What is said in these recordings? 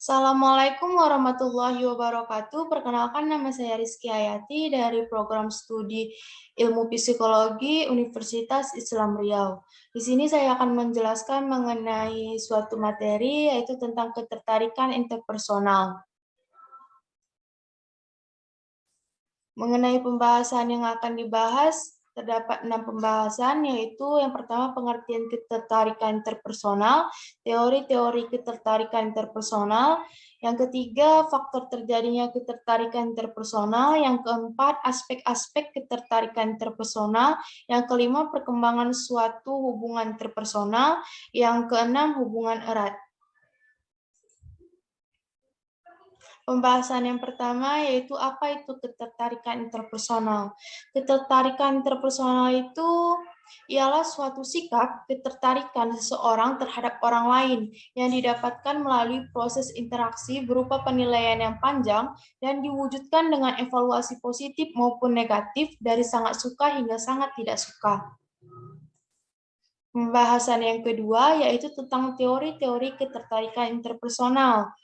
Assalamualaikum warahmatullahi wabarakatuh. Perkenalkan nama saya Rizky Hayati dari program studi Ilmu Psikologi Universitas Islam Riau. Di sini saya akan menjelaskan mengenai suatu materi yaitu tentang ketertarikan interpersonal. Mengenai pembahasan yang akan dibahas, terdapat enam pembahasan, yaitu yang pertama pengertian ketertarikan interpersonal, teori-teori ketertarikan interpersonal, yang ketiga faktor terjadinya ketertarikan interpersonal, yang keempat aspek-aspek ketertarikan interpersonal, yang kelima perkembangan suatu hubungan interpersonal, yang keenam hubungan erat. Pembahasan yang pertama yaitu apa itu ketertarikan interpersonal. Ketertarikan interpersonal itu ialah suatu sikap ketertarikan seseorang terhadap orang lain yang didapatkan melalui proses interaksi berupa penilaian yang panjang dan diwujudkan dengan evaluasi positif maupun negatif dari sangat suka hingga sangat tidak suka. Pembahasan yang kedua yaitu tentang teori-teori ketertarikan interpersonal.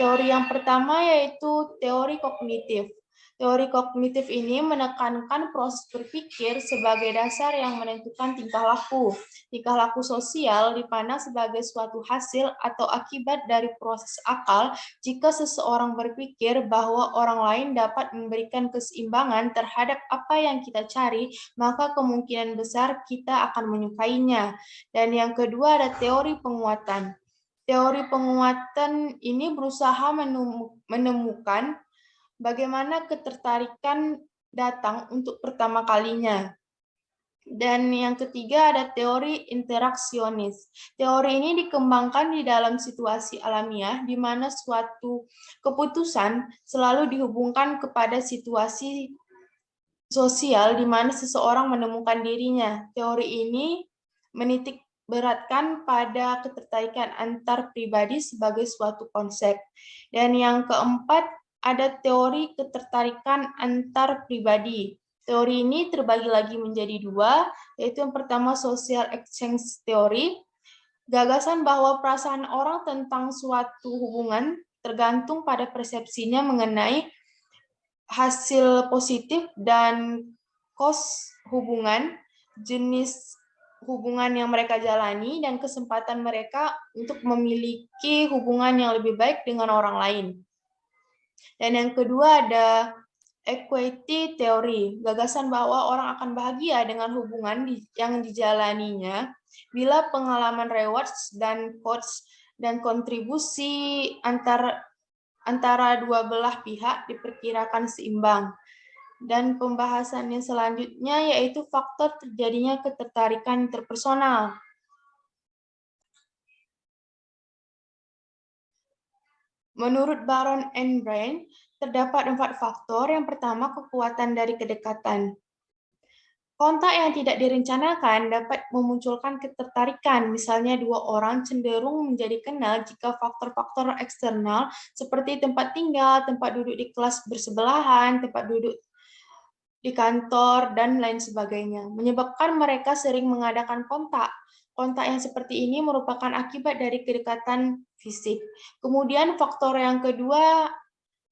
Teori yang pertama yaitu teori kognitif. Teori kognitif ini menekankan proses berpikir sebagai dasar yang menentukan tingkah laku. Tingkah laku sosial dipandang sebagai suatu hasil atau akibat dari proses akal jika seseorang berpikir bahwa orang lain dapat memberikan keseimbangan terhadap apa yang kita cari, maka kemungkinan besar kita akan menyukainya. Dan yang kedua ada teori penguatan. Teori penguatan ini berusaha menemukan bagaimana ketertarikan datang untuk pertama kalinya. Dan yang ketiga ada teori interaksionis. Teori ini dikembangkan di dalam situasi alamiah, di mana suatu keputusan selalu dihubungkan kepada situasi sosial di mana seseorang menemukan dirinya. Teori ini menitik beratkan pada ketertarikan antar pribadi sebagai suatu konsep. Dan yang keempat, ada teori ketertarikan antar pribadi. Teori ini terbagi lagi menjadi dua, yaitu yang pertama social exchange theory, gagasan bahwa perasaan orang tentang suatu hubungan tergantung pada persepsinya mengenai hasil positif dan kos hubungan, jenis hubungan yang mereka jalani dan kesempatan mereka untuk memiliki hubungan yang lebih baik dengan orang lain. Dan yang kedua ada equity theory, gagasan bahwa orang akan bahagia dengan hubungan yang dijalaninya bila pengalaman rewards dan coach dan kontribusi antar antara dua belah pihak diperkirakan seimbang. Dan pembahasan yang selanjutnya yaitu faktor terjadinya ketertarikan interpersonal. Menurut Baron and Brain, terdapat empat faktor. Yang pertama, kekuatan dari kedekatan. Kontak yang tidak direncanakan dapat memunculkan ketertarikan, misalnya dua orang cenderung menjadi kenal jika faktor-faktor eksternal seperti tempat tinggal, tempat duduk di kelas bersebelahan, tempat duduk di kantor, dan lain sebagainya, menyebabkan mereka sering mengadakan kontak. Kontak yang seperti ini merupakan akibat dari kedekatan fisik. Kemudian faktor yang kedua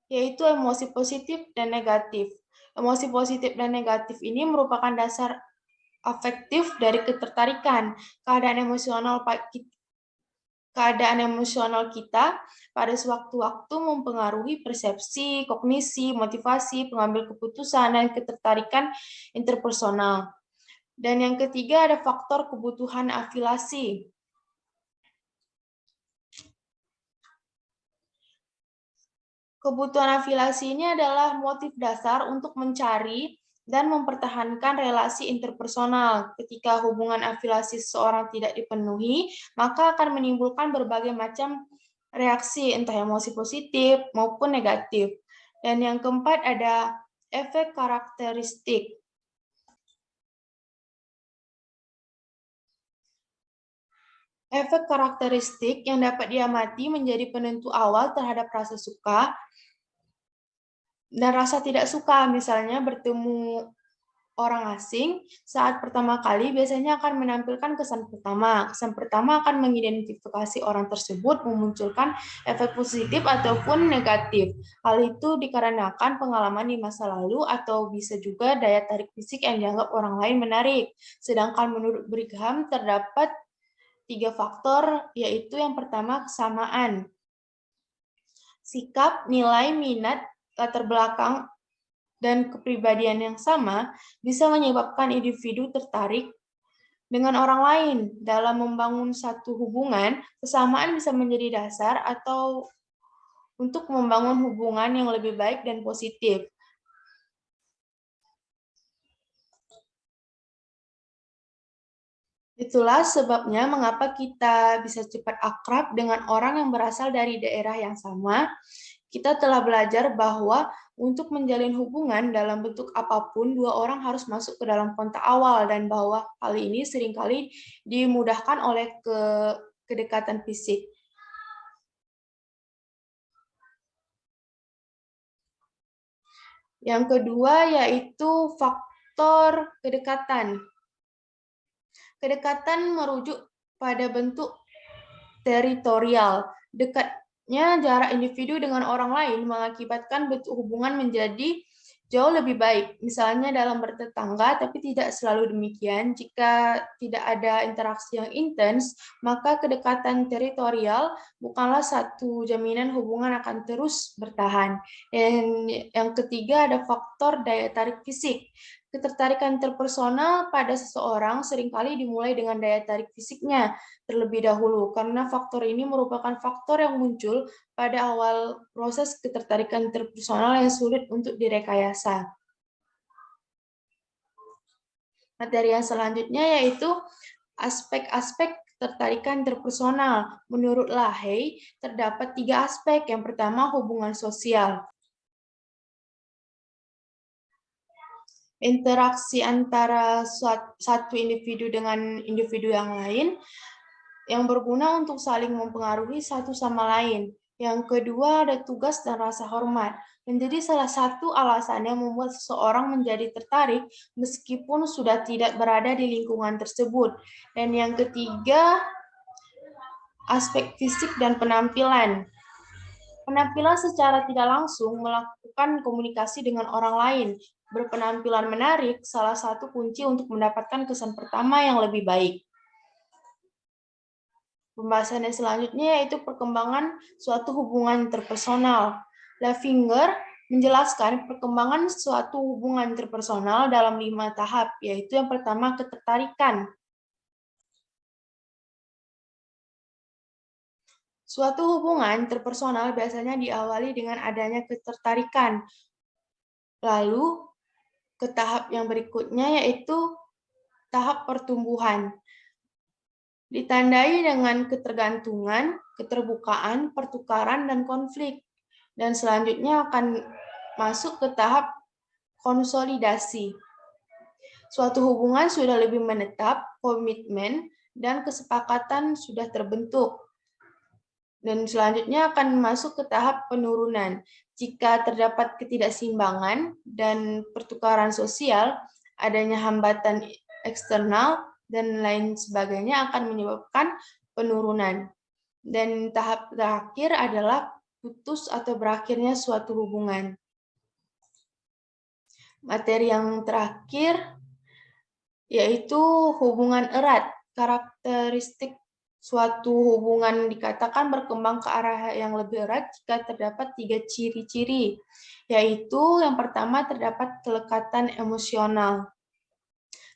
yaitu emosi positif dan negatif. Emosi positif dan negatif ini merupakan dasar afektif dari ketertarikan. Keadaan emosional keadaan emosional kita pada sewaktu-waktu mempengaruhi persepsi, kognisi, motivasi, pengambil keputusan, dan ketertarikan interpersonal. Dan yang ketiga ada faktor kebutuhan afilasi. Kebutuhan afilasi ini adalah motif dasar untuk mencari dan mempertahankan relasi interpersonal. Ketika hubungan afiliasi seseorang tidak dipenuhi, maka akan menimbulkan berbagai macam reaksi, entah emosi positif maupun negatif. Dan yang keempat ada efek karakteristik. Efek karakteristik yang dapat diamati menjadi penentu awal terhadap rasa suka, dan rasa tidak suka, misalnya bertemu orang asing saat pertama kali biasanya akan menampilkan kesan pertama. Kesan pertama akan mengidentifikasi orang tersebut, memunculkan efek positif ataupun negatif. Hal itu dikarenakan pengalaman di masa lalu atau bisa juga daya tarik fisik yang dianggap orang lain menarik. Sedangkan menurut Brigham terdapat tiga faktor, yaitu yang pertama kesamaan. Sikap, nilai, minat, latar belakang, dan kepribadian yang sama bisa menyebabkan individu tertarik dengan orang lain. Dalam membangun satu hubungan, kesamaan bisa menjadi dasar atau untuk membangun hubungan yang lebih baik dan positif. Itulah sebabnya mengapa kita bisa cepat akrab dengan orang yang berasal dari daerah yang sama. Kita telah belajar bahwa untuk menjalin hubungan dalam bentuk apa pun, dua orang harus masuk ke dalam kontak awal dan bahwa hal ini sering kali dimudahkan oleh ke kedekatan fisik. Yang kedua yaitu faktor kedekatan. Kedekatan merujuk pada bentuk teritorial. Dekatnya jarak individu dengan orang lain mengakibatkan hubungan menjadi jauh lebih baik. Misalnya dalam bertetangga, tapi tidak selalu demikian. Jika tidak ada interaksi yang intens, maka kedekatan teritorial bukanlah satu jaminan hubungan akan terus bertahan. Dan yang ketiga ada faktor daya tarik fisik. Ketertarikan interpersonal pada seseorang sering kali dimulai dengan daya tarik fisiknya terlebih dahulu, karena faktor ini merupakan faktor yang muncul pada awal proses ketertarikan interpersonal yang sulit untuk direkayasa. Materi yang selanjutnya yaitu aspek-aspek ketertarikan interpersonal. Menurut Lahey, terdapat tiga aspek. Yang pertama, hubungan sosial. Interaksi antara satu individu dengan individu yang lain yang berguna untuk saling mempengaruhi satu sama lain. Yang kedua ada tugas dan rasa hormat. Menjadi salah satu alasan yang membuat seseorang menjadi tertarik meskipun sudah tidak berada di lingkungan tersebut. Dan yang ketiga, aspek fisik dan penampilan. Penampilan secara tidak langsung melakukan komunikasi dengan orang lain, berpenampilan menarik salah satu kunci untuk mendapatkan kesan pertama yang lebih baik. Pembahasan yang selanjutnya yaitu perkembangan suatu hubungan interpersonal. Lafinger menjelaskan perkembangan suatu hubungan interpersonal dalam lima tahap, yaitu yang pertama ketertarikan. Suatu hubungan interpersonal biasanya diawali dengan adanya ketertarikan. Lalu ke tahap yang berikutnya yaitu tahap pertumbuhan. Ditandai dengan ketergantungan, keterbukaan, pertukaran, dan konflik. Dan selanjutnya akan masuk ke tahap konsolidasi. Suatu hubungan sudah lebih menetap, komitmen, dan kesepakatan sudah terbentuk. Dan selanjutnya akan masuk ke tahap penurunan. Jika terdapat ketidakseimbangan dan pertukaran sosial, adanya hambatan eksternal, dan lain sebagainya akan menyebabkan penurunan. Dan tahap terakhir adalah putus atau berakhirnya suatu hubungan. Materi yang terakhir yaitu hubungan erat, karakteristik Suatu hubungan dikatakan berkembang ke arah yang lebih erat jika terdapat tiga ciri-ciri, yaitu yang pertama terdapat kelekatan emosional.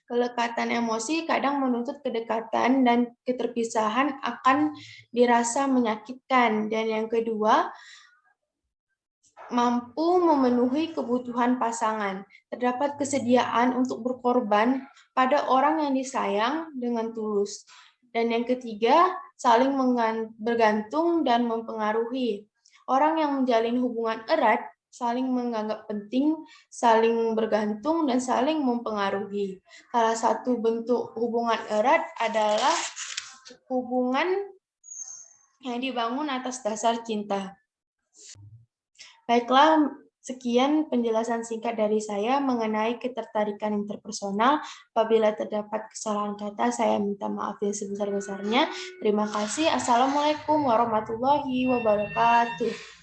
Kelekatan emosi kadang menuntut kedekatan dan keterpisahan akan dirasa menyakitkan. Dan yang kedua, mampu memenuhi kebutuhan pasangan. Terdapat kesediaan untuk berkorban pada orang yang disayang dengan tulus. Dan yang ketiga, saling bergantung dan mempengaruhi. Orang yang menjalin hubungan erat saling menganggap penting, saling bergantung, dan saling mempengaruhi. Salah satu bentuk hubungan erat adalah hubungan yang dibangun atas dasar cinta. Baiklah, Sekian penjelasan singkat dari saya mengenai ketertarikan interpersonal. Apabila terdapat kesalahan kata, saya minta maaf yang sebesar-besarnya. Terima kasih. Assalamualaikum warahmatullahi wabarakatuh.